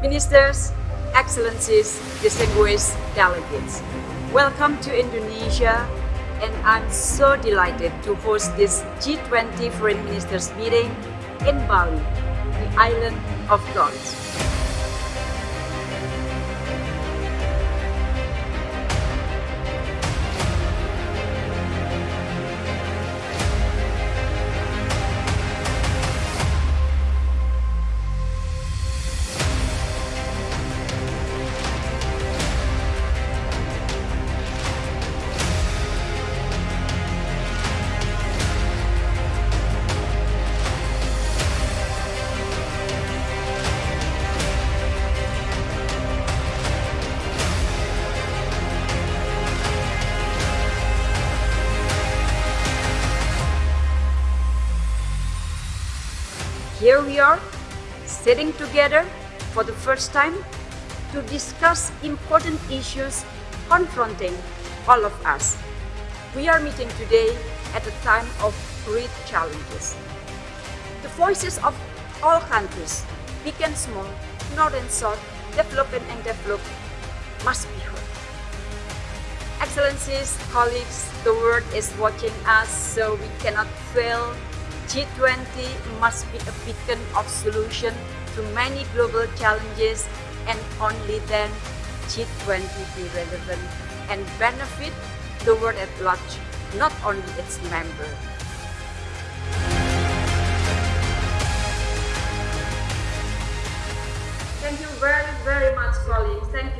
Ministers, Excellencies, distinguished delegates. Welcome to Indonesia and I'm so delighted to host this G20 Foreign Ministers meeting in Bali, the island of gods. Here we are, sitting together for the first time to discuss important issues confronting all of us. We are meeting today at a time of great challenges. The voices of all countries, big and small, north and south, developed and developed, must be heard. Excellencies, colleagues, the world is watching us, so we cannot fail G20 must be a beacon of solution to many global challenges and only then G20 be relevant and benefit the world at large, not only its members. Thank you very, very much, colleagues. Thank you.